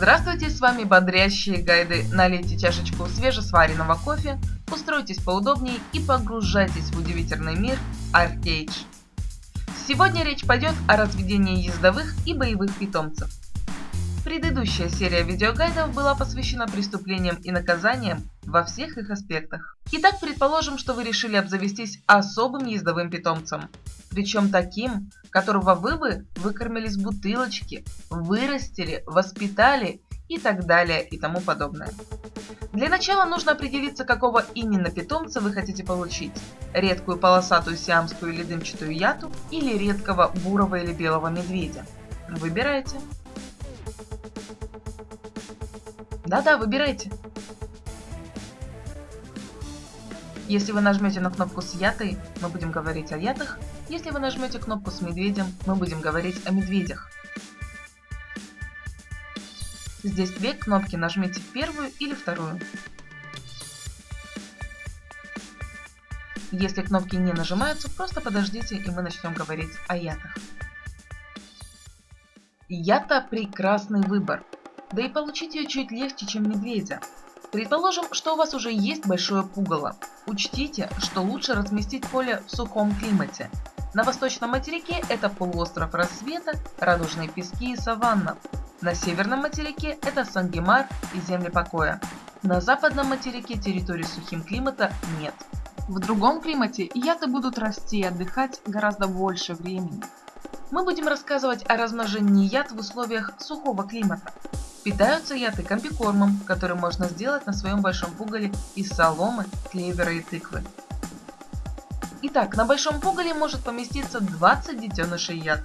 Здравствуйте, с вами бодрящие гайды. Налейте чашечку свежесваренного кофе, устройтесь поудобнее и погружайтесь в удивительный мир Arcade. Сегодня речь пойдет о разведении ездовых и боевых питомцев. Предыдущая серия видеогайдов была посвящена преступлениям и наказаниям во всех их аспектах. Итак, предположим, что вы решили обзавестись особым ездовым питомцем. Причем таким, которого вы бы выкормили с бутылочки, вырастили, воспитали и так далее и тому подобное. Для начала нужно определиться, какого именно питомца вы хотите получить. Редкую полосатую сиамскую или дымчатую яту или редкого бурого или белого медведя. Выбирайте. Да-да, выбирайте. Если вы нажмете на кнопку с ятой, мы будем говорить о ятах. Если вы нажмете кнопку с медведем, мы будем говорить о медведях. Здесь две кнопки, нажмите первую или вторую. Если кнопки не нажимаются, просто подождите и мы начнем говорить о ятах. Ята – прекрасный выбор. Да и получить ее чуть легче, чем медведя. Предположим, что у вас уже есть большое пугало. Учтите, что лучше разместить поле в сухом климате. На восточном материке это полуостров Рассвета, Радужные пески и Саванна. На северном материке это Сангемар и земли покоя. На западном материке территории с сухим климата нет. В другом климате яты будут расти и отдыхать гораздо больше времени. Мы будем рассказывать о размножении яд в условиях сухого климата. Питаются яты комбикормом, который можно сделать на своем большом пугале из соломы, клевера и тыквы. Итак, на большом пугале может поместиться 20 детенышей яд.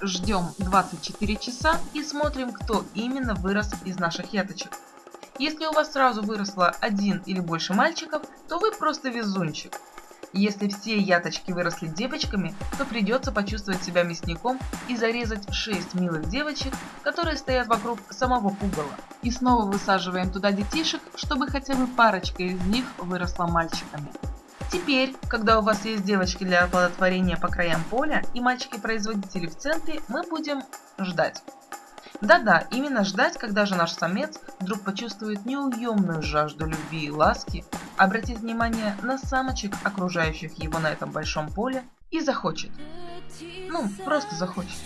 Ждем 24 часа и смотрим, кто именно вырос из наших яточек. Если у вас сразу выросло один или больше мальчиков, то вы просто везунчик. Если все яточки выросли девочками, то придется почувствовать себя мясником и зарезать 6 милых девочек, которые стоят вокруг самого пугала. И снова высаживаем туда детишек, чтобы хотя бы парочка из них выросла мальчиками. Теперь, когда у вас есть девочки для оплодотворения по краям поля и мальчики-производители в центре, мы будем ждать. Да-да, именно ждать, когда же наш самец вдруг почувствует неуемную жажду любви и ласки, обратит внимание на самочек, окружающих его на этом большом поле, и захочет. Ну, просто захочет.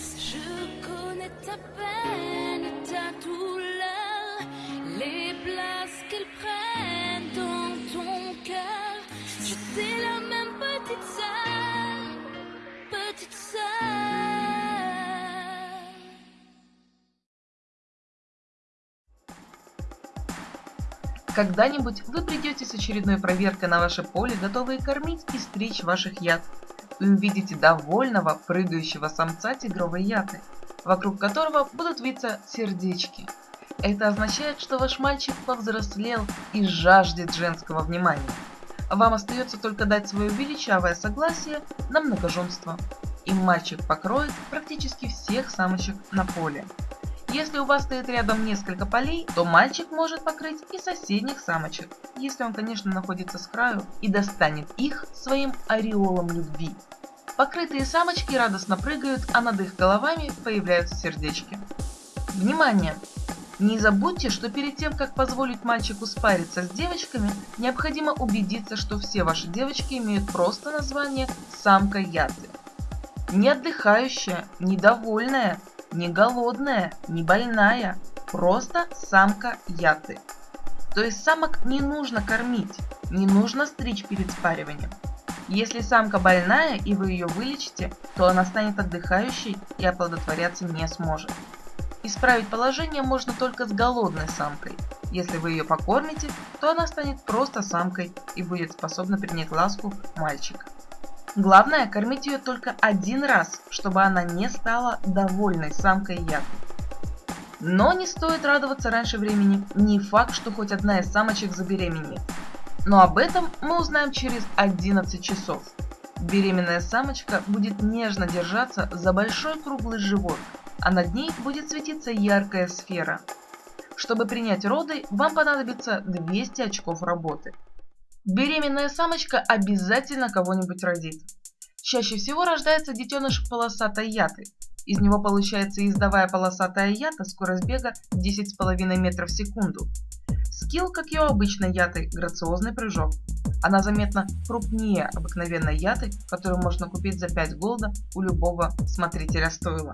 Когда-нибудь вы придете с очередной проверкой на ваше поле, готовые кормить и стричь ваших яд. Вы увидите довольного, прыгающего самца тигровой яты, вокруг которого будут виться сердечки. Это означает, что ваш мальчик повзрослел и жаждет женского внимания. Вам остается только дать свое величавое согласие на многоженство. И мальчик покроет практически всех самочек на поле. Если у вас стоит рядом несколько полей, то мальчик может покрыть и соседних самочек, если он, конечно, находится с краю и достанет их своим ореолом любви. Покрытые самочки радостно прыгают, а над их головами появляются сердечки. Внимание! Не забудьте, что перед тем, как позволить мальчику спариться с девочками, необходимо убедиться, что все ваши девочки имеют просто название «самка яты». Не отдыхающая, недовольная, не голодная, не больная, просто самка яты. То есть самок не нужно кормить, не нужно стричь перед спариванием. Если самка больная и вы ее вылечите, то она станет отдыхающей и оплодотворяться не сможет. Исправить положение можно только с голодной самкой. Если вы ее покормите, то она станет просто самкой и будет способна принять ласку мальчика. Главное, кормить ее только один раз, чтобы она не стала довольной самкой яку. Но не стоит радоваться раньше времени, не факт, что хоть одна из самочек забеременеет. Но об этом мы узнаем через 11 часов. Беременная самочка будет нежно держаться за большой круглый живот, а над ней будет светиться яркая сфера. Чтобы принять роды, вам понадобится 200 очков работы. Беременная самочка обязательно кого-нибудь родит. Чаще всего рождается детеныш полосатой яты. Из него получается ездовая полосатая ята, скорость бега 10,5 метров в секунду. Скилл, как и у обычной яты, грациозный прыжок. Она заметно крупнее обыкновенной яты, которую можно купить за 5 голда у любого смотрителя стойла.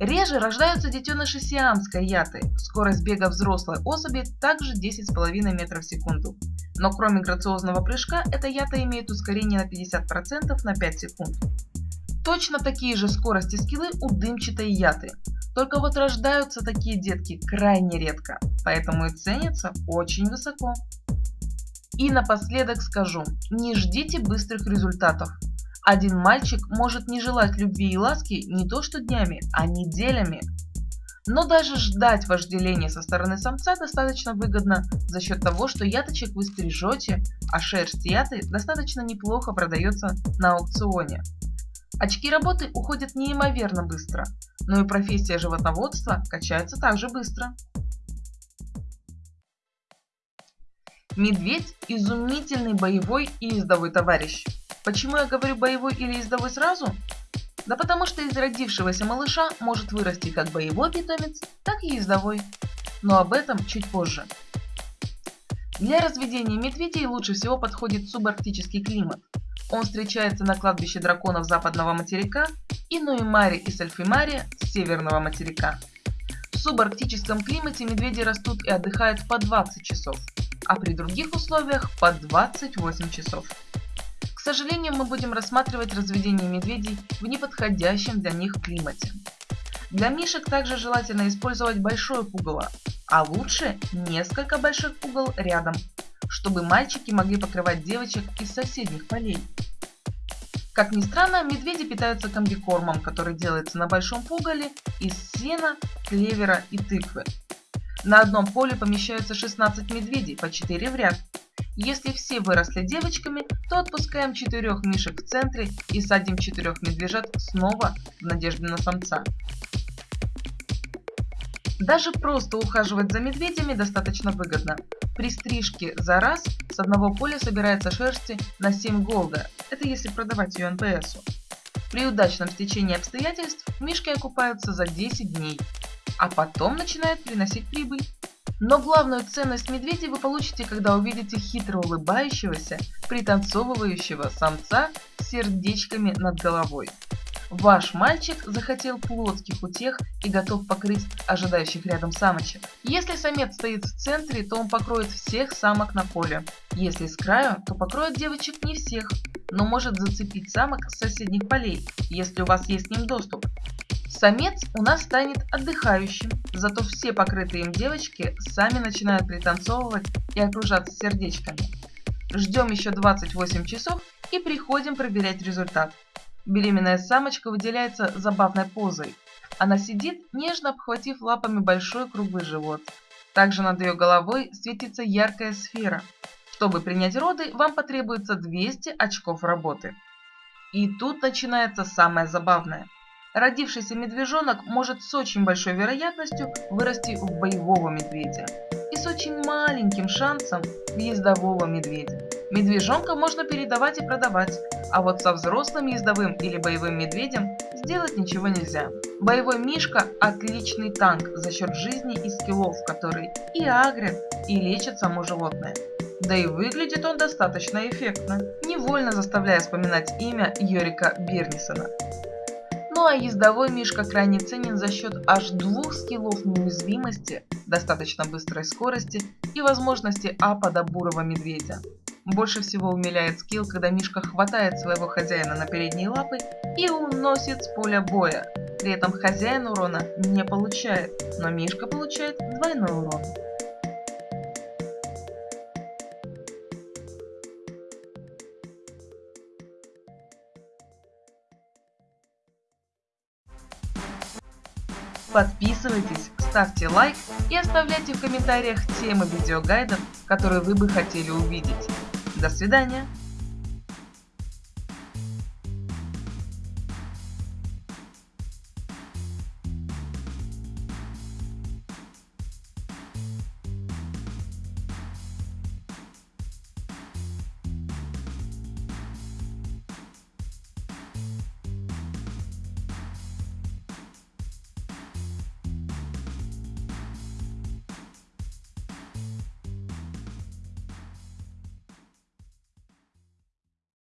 Реже рождаются детеныши сиамской яты. Скорость бега взрослой особи также 10,5 метров в секунду. Но кроме грациозного прыжка, эта ята имеет ускорение на 50% на 5 секунд. Точно такие же скорости скиллы у дымчатой яты. Только вот рождаются такие детки крайне редко, поэтому и ценятся очень высоко. И напоследок скажу, не ждите быстрых результатов. Один мальчик может не желать любви и ласки не то что днями, а неделями. Но даже ждать вожделения со стороны самца достаточно выгодно за счет того, что яточек вы стрижете, а шерсть яты достаточно неплохо продается на аукционе. Очки работы уходят неимоверно быстро, но и профессия животноводства качается также быстро. Медведь – изумительный боевой и ездовой товарищ. Почему я говорю боевой или ездовой сразу? Да потому что из родившегося малыша может вырасти как боевой питомец, так и ездовой. Но об этом чуть позже. Для разведения медведей лучше всего подходит субарктический климат. Он встречается на кладбище драконов западного материка и Нуимари и Сальфимари северного материка. В субарктическом климате медведи растут и отдыхают по 20 часов, а при других условиях по 28 часов. Сожалению, мы будем рассматривать разведение медведей в неподходящем для них климате. Для мишек также желательно использовать большое пугало, а лучше несколько больших пугал рядом, чтобы мальчики могли покрывать девочек из соседних полей. Как ни странно, медведи питаются комбикормом, который делается на большом пугале из сена, клевера и тыквы. На одном поле помещаются 16 медведей, по 4 в ряд. Если все выросли девочками, то отпускаем четырех мишек в центре и садим четырех медвежат снова в надежде на самца. Даже просто ухаживать за медведями достаточно выгодно. При стрижке за раз с одного поля собирается шерсти на 7 голда, это если продавать ее НПСу. При удачном стечении обстоятельств мишки окупаются за 10 дней, а потом начинают приносить прибыль. Но главную ценность медведей вы получите, когда увидите хитро улыбающегося, пританцовывающего самца с сердечками над головой. Ваш мальчик захотел плотских утех и готов покрыть ожидающих рядом самочек. Если самец стоит в центре, то он покроет всех самок на поле. Если с краю, то покроет девочек не всех, но может зацепить самок с соседних полей, если у вас есть к ним доступ. Самец у нас станет отдыхающим, зато все покрытые им девочки сами начинают пританцовывать и окружаться сердечками. Ждем еще 28 часов и приходим проверять результат. Беременная самочка выделяется забавной позой. Она сидит, нежно обхватив лапами большой круглый живот. Также над ее головой светится яркая сфера. Чтобы принять роды, вам потребуется 200 очков работы. И тут начинается самое забавное. Родившийся медвежонок может с очень большой вероятностью вырасти в боевого медведя и с очень маленьким шансом в ездового медведя. Медвежонка можно передавать и продавать, а вот со взрослым ездовым или боевым медведем сделать ничего нельзя. Боевой мишка – отличный танк за счет жизни и скиллов, которые и агрят, и лечат само животное. Да и выглядит он достаточно эффектно, невольно заставляя вспоминать имя Йорика Бернисона. Ну а ездовой мишка крайне ценен за счет аж двух скиллов неуязвимости, достаточно быстрой скорости и возможности апа бурого медведя. Больше всего умиляет скилл, когда Мишка хватает своего хозяина на передние лапы и уносит с поля боя. При этом хозяин урона не получает, но Мишка получает двойной урон. Подписывайтесь, ставьте лайк и оставляйте в комментариях темы видеогайдов, которые вы бы хотели увидеть. До свидания!